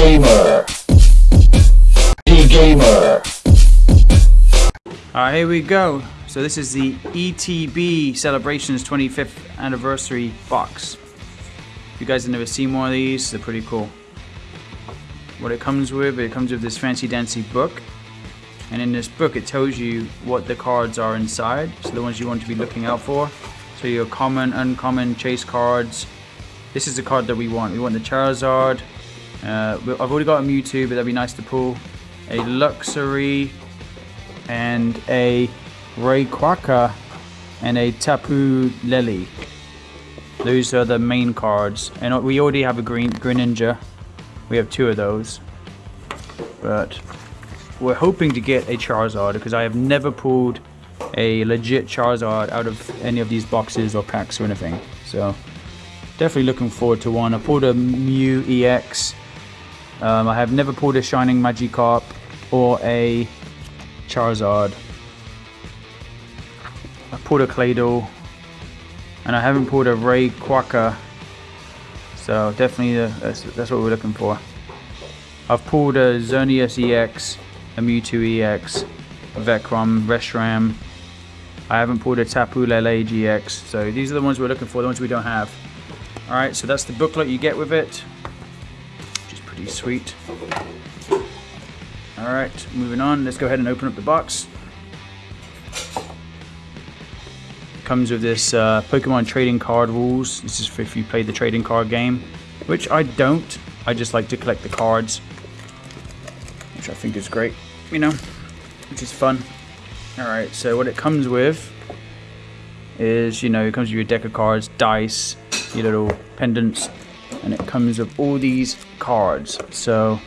Gamer. D Gamer. Alright, here we go. So this is the ETB Celebrations 25th Anniversary box. If you guys have never seen one of these, they're pretty cool. What it comes with, it comes with this fancy dancy book. And in this book it tells you what the cards are inside, so the ones you want to be looking out for. So your common, uncommon, chase cards. This is the card that we want. We want the Charizard. Uh, I've already got a Mewtwo, but that'd be nice to pull. A Luxray and a Rayquaza and a Tapu Lele. Those are the main cards. And we already have a green Greninja. We have two of those. But we're hoping to get a Charizard because I have never pulled a legit Charizard out of any of these boxes or packs or anything. So definitely looking forward to one. I pulled a Mew EX. Um, I have never pulled a Shining Magikarp or a Charizard. I pulled a Claydol and I haven't pulled a Rayquaza. So definitely uh, that's, that's what we're looking for. I've pulled a Xerneas EX, a Mewtwo EX, a Zekrom, Reshiram, I haven't pulled a Tapu Lele GX, so these are the ones we're looking for, the ones we don't have. Alright, so that's the booklet you get with it, pretty sweet. Alright, moving on, let's go ahead and open up the box. Comes with this uh, Pokemon trading card rules. This is for if you play the trading card game, which I don't. I just like to collect the cards, which I think is great, you know, which is fun. Alright, so what it comes with is, you know, it comes with your deck of cards, dice, your little pendants, and it comes with all these cards. So,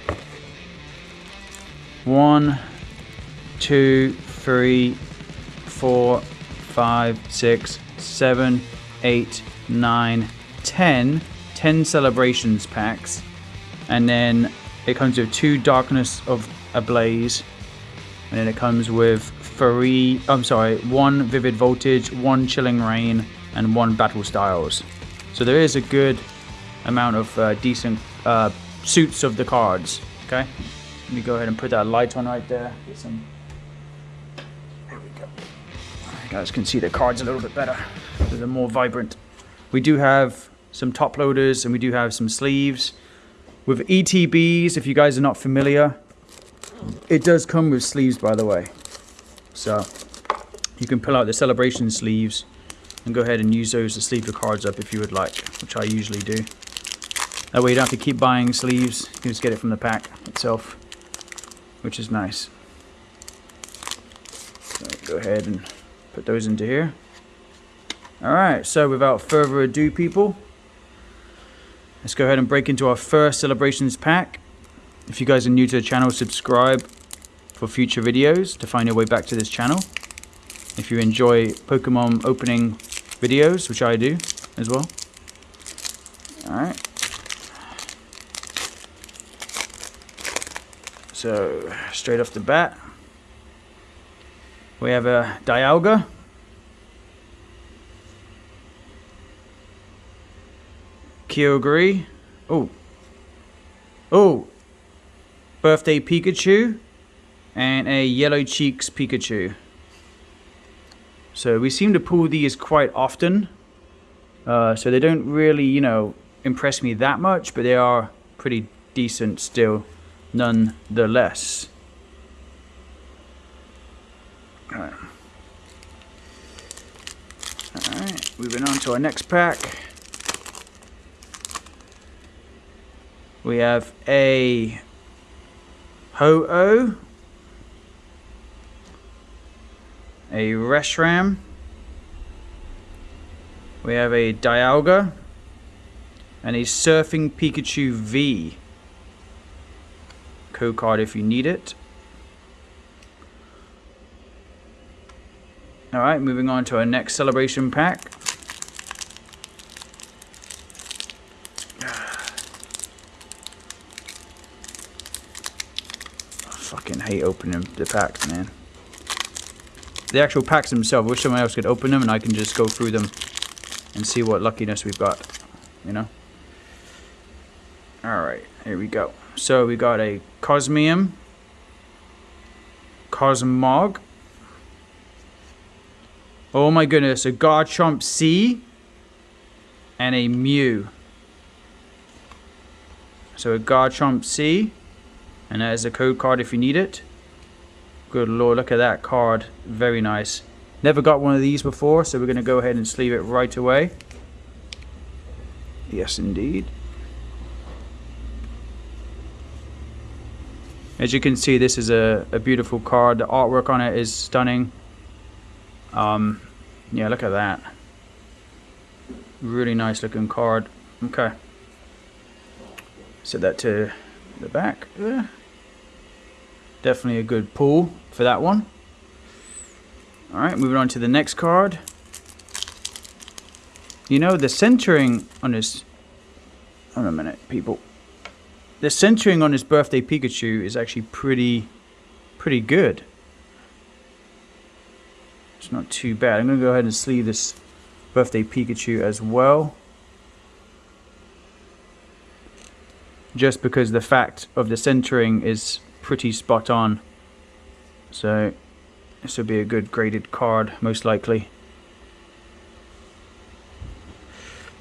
one, two, three, four, five, six, seven, eight, nine, ten. Ten celebrations packs. And then it comes with two Darkness of Ablaze. And then it comes with three, I'm sorry, one Vivid Voltage, one Chilling Reign and one Battle Styles. So there is a good amount of uh, decent uh, suits of the cards. Okay, let me go ahead and put that light on right there. Get some. There we go. You guys can see the cards a little bit better. They're more vibrant. We do have some top loaders and we do have some sleeves. With ETBs, if you guys are not familiar, it does come with sleeves by the way. So you can pull out the celebration sleeves and go ahead and use those to sleeve your cards up if you would like, which I usually do. That way you don't have to keep buying sleeves, you can just get it from the pack itself, which is nice. So go ahead and put those into here. Alright, so without further ado people, let's go ahead and break into our first celebrations pack. If you guys are new to the channel, subscribe for future videos to find your way back to this channel. If you enjoy Pokemon opening videos, which I do as well. Alright. So, straight off the bat, we have a Dialga. Kyogre. Oh. Oh. Birthday Pikachu and a Yellow Cheeks Pikachu. So we seem to pull these quite often. Uh, so they don't really, you know, impress me that much, but they are pretty decent still, nonetheless. Alright. Moving on to our next pack. We have a Ho-Oh a Reshiram. We have a Dialga. And a Surfing Pikachu V. Code card if you need it. Alright, moving on to our next celebration pack. I fucking hate opening the packs, man the actual packs themselves. I wish someone else could open them and I can just go through them and see what luckiness we've got. You know? Alright. Here we go. So we got a Cosmoem, Cosmog. Oh my goodness, a Garchomp C and a Mew. So a Garchomp C, and that is a code card if you need it. Good lord, look at that card. Very nice. Never got one of these before, so we're going to go ahead and sleeve it right away. Yes, indeed. As you can see, this is a, a beautiful card. The artwork on it is stunning. Um, yeah, look at that. Really nice looking card. Okay. Set that to the back. Definitely a good pull for that one. Alright, moving on to the next card. You know, the centering on this... Hold on a minute, people. The centering on his birthday Pikachu is actually pretty, pretty good. It's not too bad. I'm going to go ahead and sleeve this birthday Pikachu as well. Just because the fact of the centering is pretty spot on. So this will be a good graded card, most likely.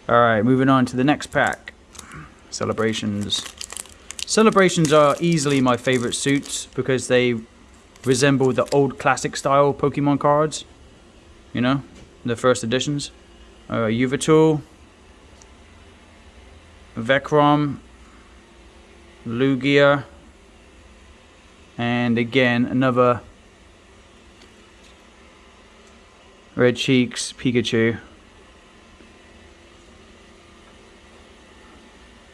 Alright, moving on to the next pack. Celebrations. Celebrations are easily my favorite suits because they resemble the old classic style Pokemon cards. You know, the first editions. Uh, Yveltal, Vecrom, Lugia, and again another Red Cheeks Pikachu.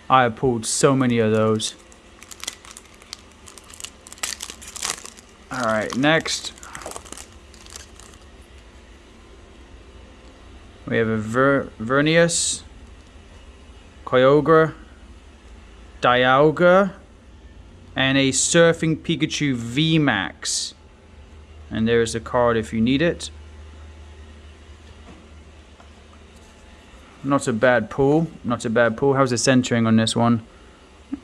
I have pulled so many of those. Alright, next. We have a Ver Vernius, Kyogre, Dialga, and a Surfing Pikachu VMAX. And there's a card if you need it. Not a bad pull. Not a bad pull. How's the centering on this one?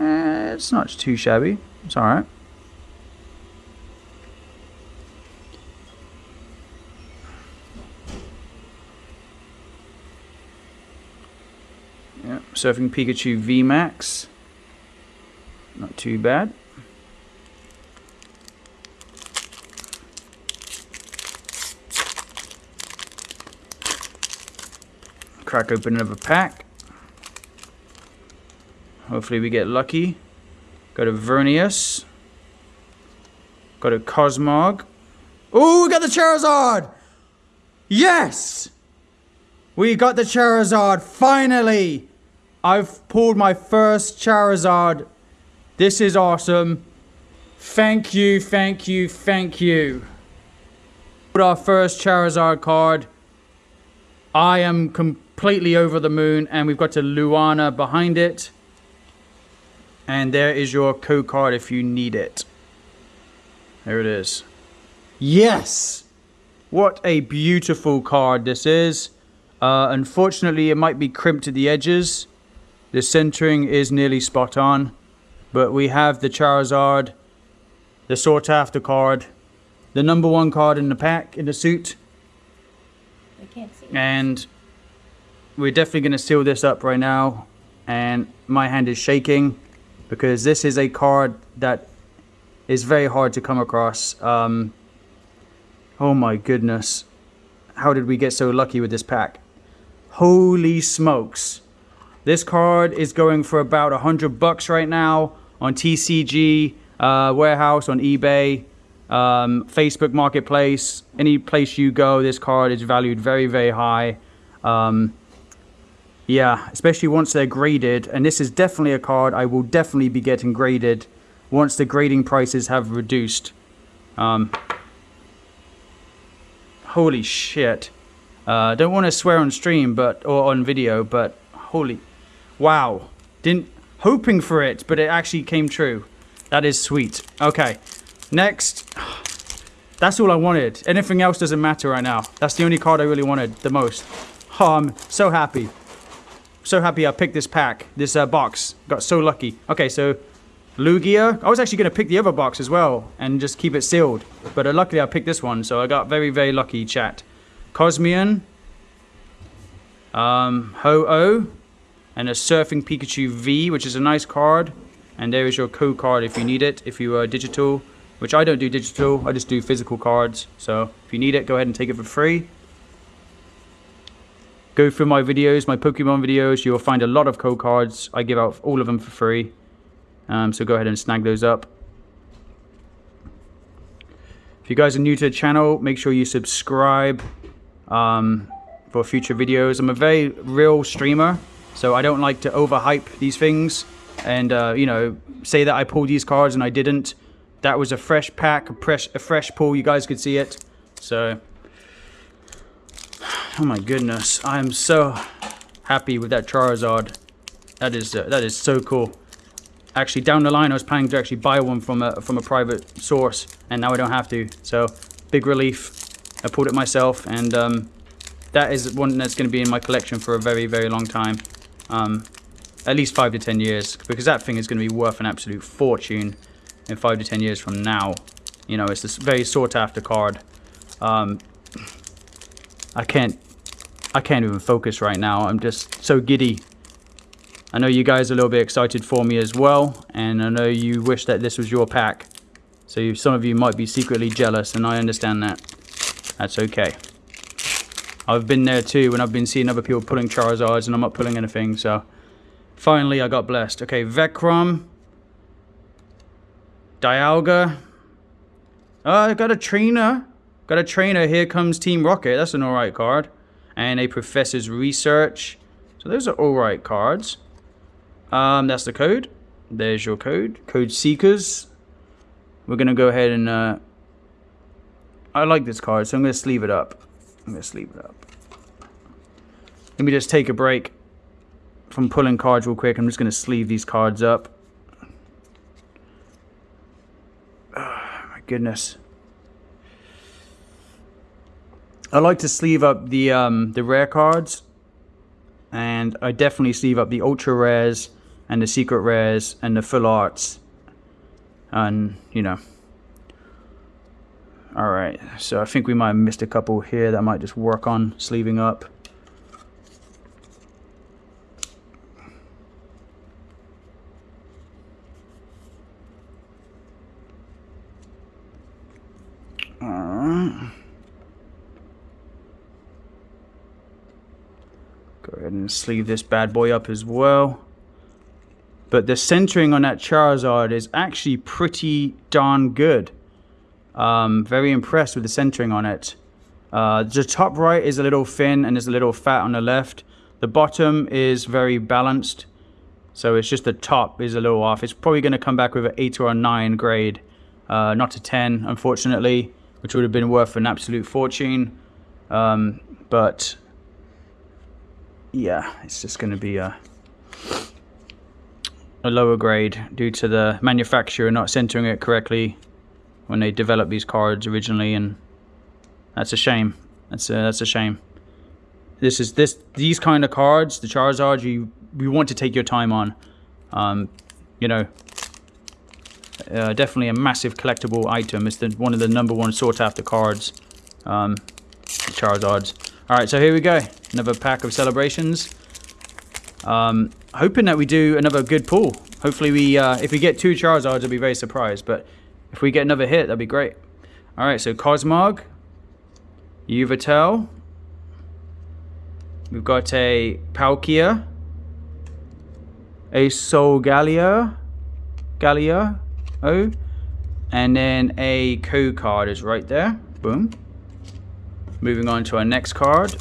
Eh, it's not too shabby. It's alright. Surfing Pikachu VMAX. Not too bad. Crack open another pack. Hopefully we get lucky. Got a Vernius. Got a Cosmog. Oh, we got the Charizard! Yes! We got the Charizard, finally! I've pulled my first Charizard. This is awesome. Thank you, thank you, thank you. Our first Charizard card. I am completely over the moon, and we've got a Lunala behind it. And there is your code card if you need it. There it is. Yes! What a beautiful card this is. Uh, unfortunately, it might be crimped at the edges. The centering is nearly spot on. But we have the Charizard, the sought after card, the number one card in the pack, in the suit. I can't see. And we're definitely going to seal this up right now. And my hand is shaking because this is a card that is very hard to come across. Um, oh my goodness. How did we get so lucky with this pack? Holy smokes. This card is going for about a hundred bucks right now on TCG uh, warehouse on eBay, um, Facebook Marketplace. Any place you go, this card is valued very, very high. Um, yeah, especially once they're graded. And this is definitely a card I will definitely be getting graded once the grading prices have reduced. Um, holy shit. Uh, don't want to swear on stream, but or on video, but holy, wow! Didn't hoping for it, but it actually came true. That is sweet. Okay, next. That's all I wanted. Anything else doesn't matter right now. That's the only card I really wanted the most. Oh, I'm so happy. so happy I picked this pack, this uh, box. Got so lucky. Okay, so Lugia. I was actually going to pick the other box as well and just keep it sealed. But uh, luckily I picked this one, so I got very, very lucky, chat. Cosmoem. Um, Ho-Oh. And a Surfing Pikachu V, which is a nice card. And there is your code card if you need it, if you are digital. Which I don't do digital, I just do physical cards. So if you need it, go ahead and take it for free. Go through my videos, my Pokemon videos, you'll find a lot of code cards. I give out all of them for free. Um, so go ahead and snag those up. If you guys are new to the channel, make sure you subscribe um, for future videos. I'm a very real streamer, so I don't like to overhype these things and, uh, you know, say that I pulled these cards and I didn't. That was a fresh pack, a fresh, a fresh pull. You guys could see it. So, oh my goodness. I am so happy with that Charizard. That is, uh, that is so cool actually down the line I was planning to actually buy one from a from a private source and now I don't have to so big relief I pulled it myself and um, that is one that's going to be in my collection for a very very long time um, at least five to ten years because that thing is going to be worth an absolute fortune in five to ten years from now you know it's this very sought after card um, I can't I can't even focus right now I'm just so giddy I know you guys are a little bit excited for me as well, and I know you wish that this was your pack. So some of you might be secretly jealous, and I understand that. That's okay. I've been there too, when I've been seeing other people pulling Charizards, and I'm not pulling anything, so... Finally, I got blessed. Okay, Vekrom. Dialga. Oh, I got a trainer. Got a trainer. Here comes Team Rocket. That's an alright card. And a Professor's Research. So those are alright cards. Um, that's the code. There's your code. Code seekers. We're going to go ahead and... Uh, I like this card, so I'm going to sleeve it up. I'm going to sleeve it up. Let me just take a break from pulling cards real quick. I'm just going to sleeve these cards up. Oh, my goodness. I like to sleeve up the um, the rare cards. And I definitely sleeve up the ultra rares and the secret rares and the full arts and you know all right so I think we might have missed a couple here that I might just work on sleeving up all right go ahead and sleeve this bad boy up as well but the centering on that Charizard is actually pretty darn good. Um, very impressed with the centering on it. Uh, the top right is a little thin and there's a little fat on the left. The bottom is very balanced. So it's just the top is a little off. It's probably going to come back with an 8 or a 9 grade. Uh, not a 10, unfortunately, which would have been worth an absolute fortune. Um, but, yeah, it's just going to be a a lower grade due to the manufacturer not centering it correctly when they developed these cards originally and that's a shame. That's a, that's a shame. This is this these kind of cards the Charizard you we want to take your time on. Um, you know uh, definitely a massive collectible item. It's the one of the number one sought after cards um, Charizards. Alright so here we go. Another pack of celebrations. Um, hoping that we do another good pull. Hopefully we, uh, if we get two Charizards, I'll be very surprised. But if we get another hit, that'd be great. All right, so Cosmog, Yveltal. We've got a Palkia, a Solgaleo, Gallia, oh, and then a Co card is right there. Boom. Moving on to our next card.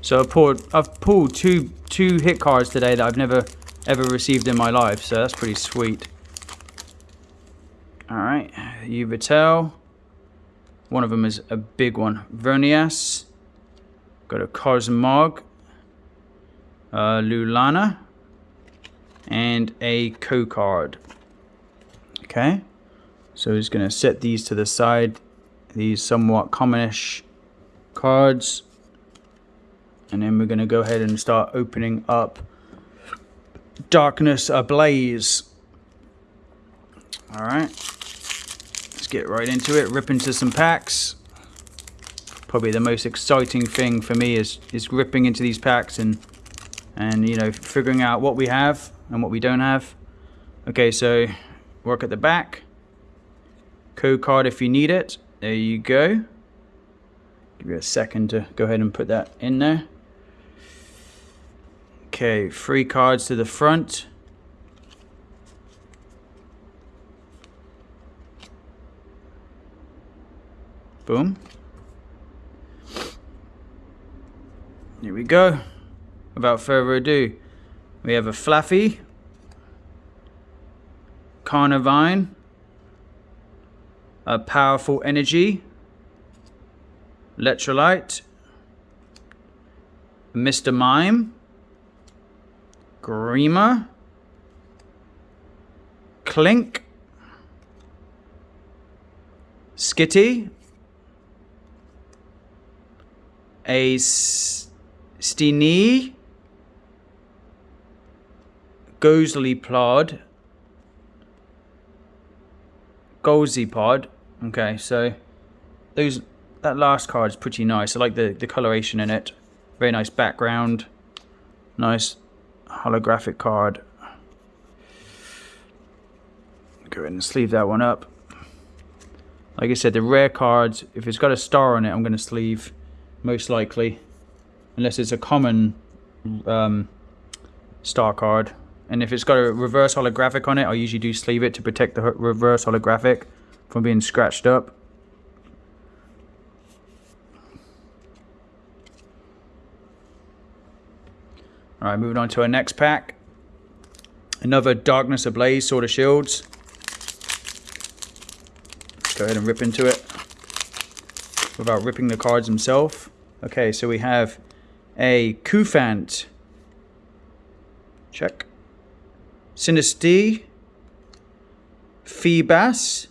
So I've pulled, I've pulled two two hit cards today that I've never ever received in my life, so that's pretty sweet. Alright, Yveltal. One of them is a big one. Vernias. Got a Cosmog. Uh, Lunala. And a Co-Card. Okay. So he's going to set these to the side these somewhat commonish cards. And then we're going to go ahead and start opening up Darkness Ablaze. Alright. Let's get right into it. Rip into some packs. Probably the most exciting thing for me is, is ripping into these packs and, and, you know, figuring out what we have and what we don't have. Okay, so work at the back. Code card if you need it. There you go. Give you a second to go ahead and put that in there. Okay, three cards to the front. Boom. Here we go. Without further ado, we have a Flaaffy, Carnivine, a Powerful Energy, Electrolyte, Mr. Mime, Greema, Klink. Skitty, a Steenee, Golisopod, Golisopod. Okay, so those that last card is pretty nice. I like the, the coloration in it. Very nice background. Nice holographic card. Go ahead and sleeve that one up. Like I said, the rare cards, if it's got a star on it, I'm going to sleeve, most likely. Unless it's a common um, star card. And if it's got a reverse holographic on it, I usually do sleeve it to protect the reverse holographic from being scratched up. All right, moving on to our next pack. Another Darkness Ablaze Sword of Shields. Go ahead and rip into it without ripping the cards themselves. Okay, so we have a Cufant. Check. Sinistea. Feebas.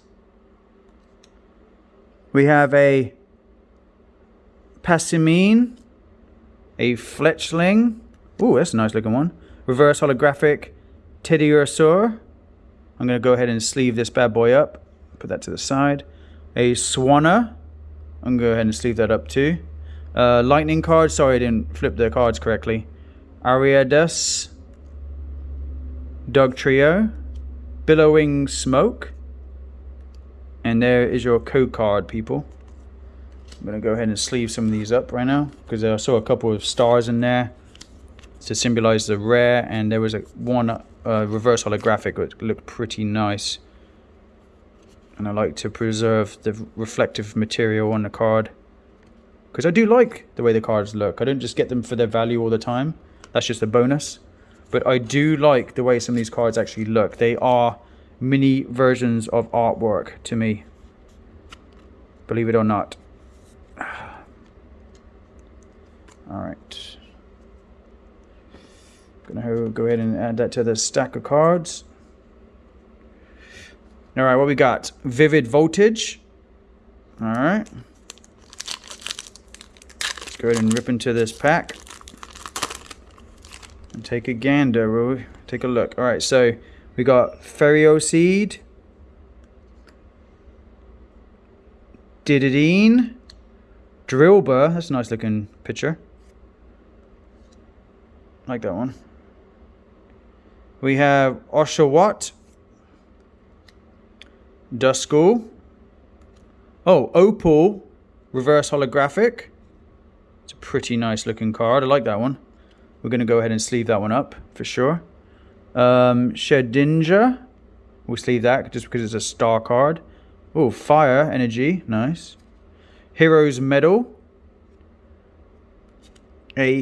We have a Passimian. A Fletchling. Ooh, that's a nice looking one. Reverse holographic Teddiursaur. I'm going to go ahead and sleeve this bad boy up. Put that to the side. A Swanna. I'm going to go ahead and sleeve that up too. Uh, lightning card. Sorry, I didn't flip the cards correctly. Ariados. Dog Trio. Billowing Smoke. And there is your code card, people. I'm going to go ahead and sleeve some of these up right now. Because I saw a couple of stars in there to symbolize the rare and there was a one uh, reverse holographic which looked pretty nice. And I like to preserve the reflective material on the card because I do like the way the cards look. I don't just get them for their value all the time. That's just a bonus. But I do like the way some of these cards actually look. They are mini versions of artwork to me believe it or not. All right Gonna go ahead and add that to the stack of cards. All right, what we got? Vivid Voltage. All right. Let's go ahead and rip into this pack. And take a gander, will we? Take a look. All right, so we got Ferroseed. Didadine. Drillbur. That's a nice looking picture. like that one. We have Oshawott. Duskull. Oh, Opal. Reverse holographic. It's a pretty nice looking card. I like that one. We're going to go ahead and sleeve that one up for sure. Um, Shedinja. We'll sleeve that just because it's a star card. Oh, Fire Energy. Nice. Heroes Medal. A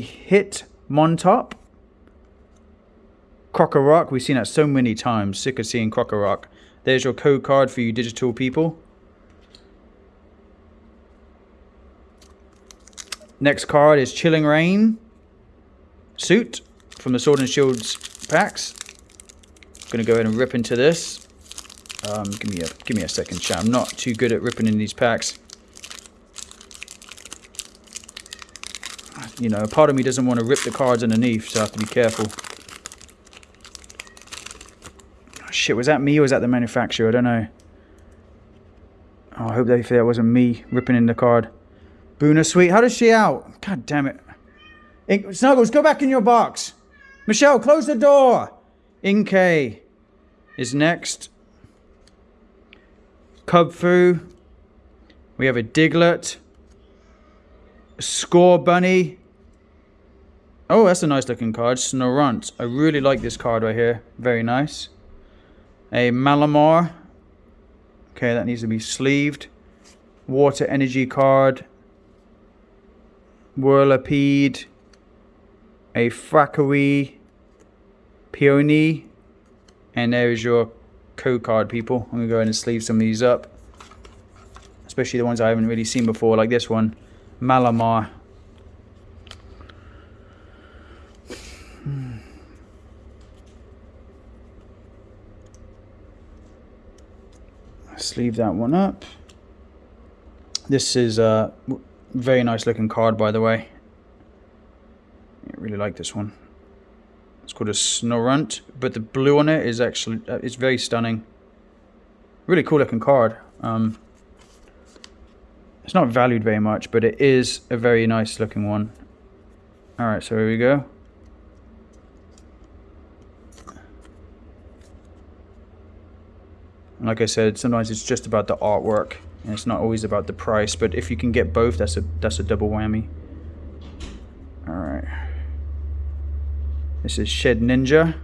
Crocker Rock, we've seen that so many times. Sick of seeing Crocker Rock. There's your code card for you digital people. Next card is Chilling Reign suit from the Sword and Shields packs. I'm gonna go ahead and rip into this. Um, give me a give me a second chat. I'm not too good at ripping in these packs. You know, part of me doesn't want to rip the cards underneath, so I have to be careful. Shit, was that me or was that the manufacturer? I don't know. Oh, I hope that, that wasn't me ripping in the card. Boona Sweet, how does she out? God damn it. In Snuggles, go back in your box. Michelle, close the door. Inkay is next. Kubfu. We have a Diglett. Scorbunny. Oh, that's a nice looking card. Snorunt. I really like this card right here. Very nice. A Malamar. Okay, that needs to be sleeved. Water Energy card. Whirlipede. A Frackery. Peony. And there's your code card, people. I'm going to go ahead and sleeve some of these up. Especially the ones I haven't really seen before, like this one. Malamar. Sleeve that one up. This is a very nice looking card, by the way. I really like this one. It's called a Snorunt, but the blue on it is actually uh, it's very stunning. Really cool looking card. Um, it's not valued very much, but it is a very nice looking one. Alright, so here we go. Like I said, sometimes it's just about the artwork, and it's not always about the price, but if you can get both, that's a, that's a double whammy. Alright. This is Shedinja.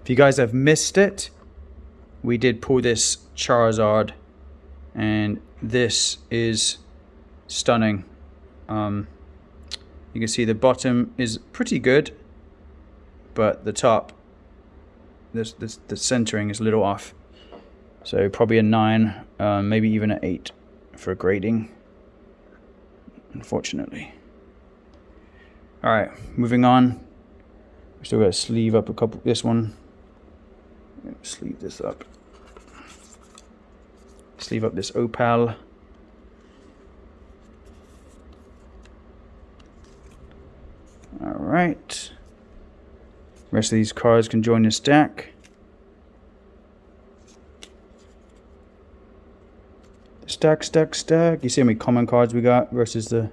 If you guys have missed it, we did pull this Charizard and this is stunning. Um, you can see the bottom is pretty good, but the top, this, this the centering is a little off. So probably a 9, um, maybe even an 8 for grading, unfortunately. Alright, moving on. We still got to sleeve up a couple, this one. Sleeve this up. Sleeve up this opal. Rest of these cards can join the stack. Stack, stack, stack. You see how many common cards we got versus the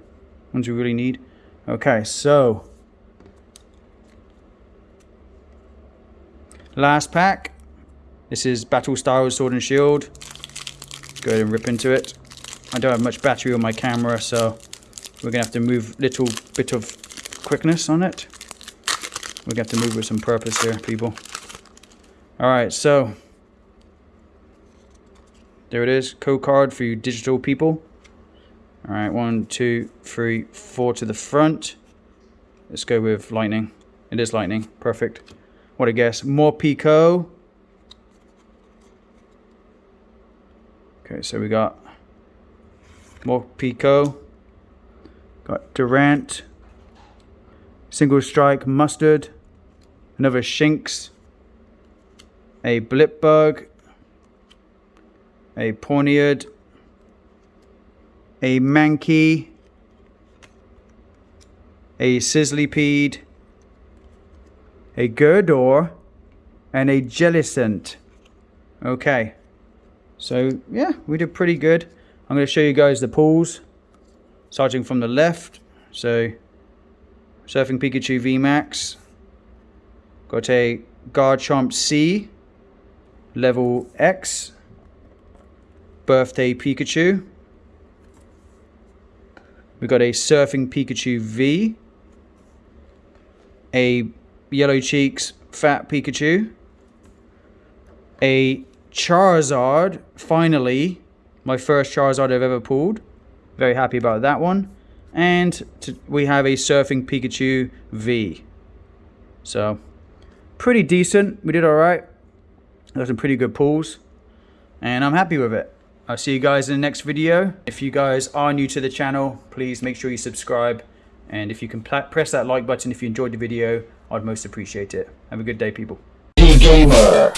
ones we really need? Okay, so. Last pack. This is Battle Styles Sword and Shield. Go ahead and rip into it. I don't have much battery on my camera, so we're going to have to move little bit of quickness on it. We're going to move with some purpose here, people. Alright, so there it is. Code card for you digital people. Alright, one, two, three, four to the front. Let's go with lightning. It is lightning. Perfect. What a guess. Morpeko. Okay, so we got more Pico. Got Durant. Single Strike Mustard. Another Shinx. A Blipbug. A Pawniard a Mankey, a Sizzlipede, a Gurdurr, and a Jellicent. Okay, so yeah, we did pretty good. I'm going to show you guys the pulls, starting from the left. So, Surfing Pikachu VMAX, got a Garchomp C, level X, Birthday Pikachu, We've got a Surfing Pikachu V, a Yellow Cheeks Fat Pikachu, a Charizard, finally, my first Charizard I've ever pulled. Very happy about that one. And we have a Surfing Pikachu V. So, pretty decent. We did alright. Got some pretty good pulls. And I'm happy with it. I'll see you guys in the next video. If you guys are new to the channel, please make sure you subscribe. And if you can press that like button if you enjoyed the video, I'd most appreciate it. Have a good day, people. Gamer.